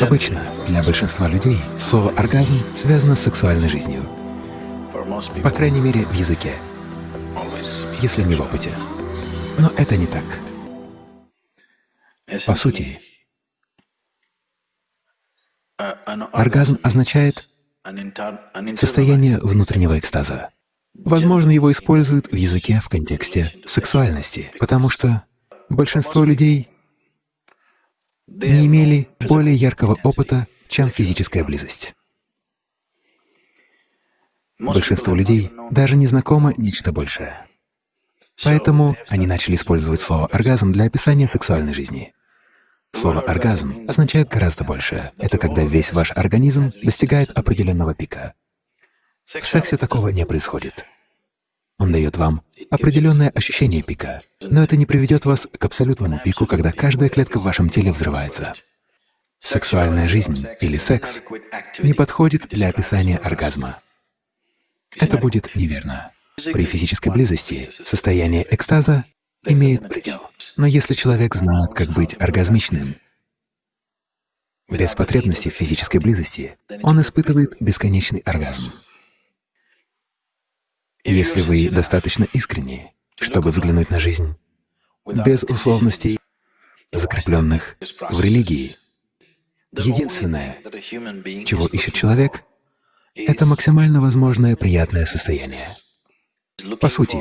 Обычно для большинства людей слово «оргазм» связано с сексуальной жизнью, по крайней мере, в языке, если не в опыте. Но это не так. По сути, оргазм означает состояние внутреннего экстаза. Возможно, его используют в языке в контексте сексуальности, потому что большинство людей не имели более яркого опыта, чем физическая близость. Большинству людей даже не знакомо нечто большее. Поэтому они начали использовать слово «оргазм» для описания сексуальной жизни. Слово «оргазм» означает гораздо больше. Это когда весь ваш организм достигает определенного пика. В сексе такого не происходит. Дает вам определенное ощущение пика, но это не приведет вас к абсолютному пику, когда каждая клетка в вашем теле взрывается. Сексуальная жизнь или секс не подходит для описания оргазма. Это будет неверно. При физической близости состояние экстаза имеет предел. Но если человек знает, как быть оргазмичным, без потребности в физической близости, он испытывает бесконечный оргазм. Если вы достаточно искренни, чтобы взглянуть на жизнь без условностей, закрепленных в религии, единственное, чего ищет человек, это максимально возможное приятное состояние. По сути,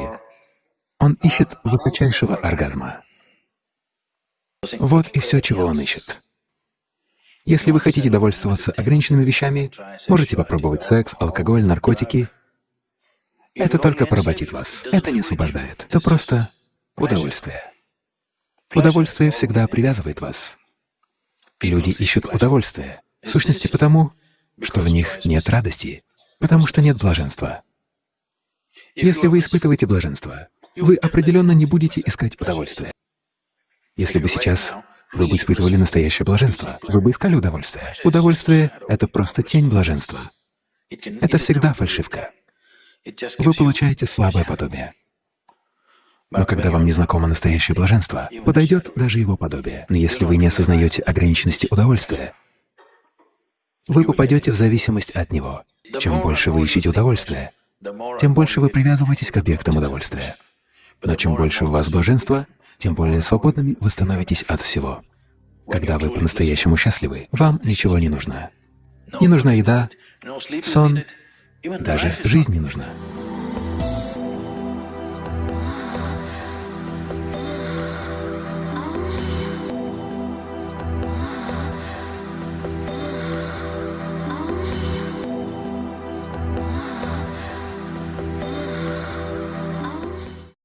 он ищет высочайшего оргазма. Вот и все, чего он ищет. Если вы хотите довольствоваться ограниченными вещами, можете попробовать секс, алкоголь, наркотики. Это только поработит вас. Это не освобождает. Это просто удовольствие. Удовольствие всегда привязывает вас. Люди ищут удовольствие, в сущности потому, что в них нет радости, потому что нет блаженства. Если вы испытываете блаженство, вы определенно не будете искать удовольствия. Если бы сейчас вы бы испытывали настоящее блаженство, вы бы искали удовольствие. Удовольствие — это просто тень блаженства. Это всегда фальшивка. Вы получаете слабое подобие. Но когда вам не знакомо настоящее блаженство, подойдет даже его подобие. Но если вы не осознаете ограниченности удовольствия, вы попадете в зависимость от него. Чем больше вы ищете удовольствия, тем больше вы привязываетесь к объектам удовольствия. Но чем больше у вас блаженства, тем более свободными вы становитесь от всего. Когда вы по-настоящему счастливы, вам ничего не нужно. Не нужна еда, сон, даже жизнь не нужна.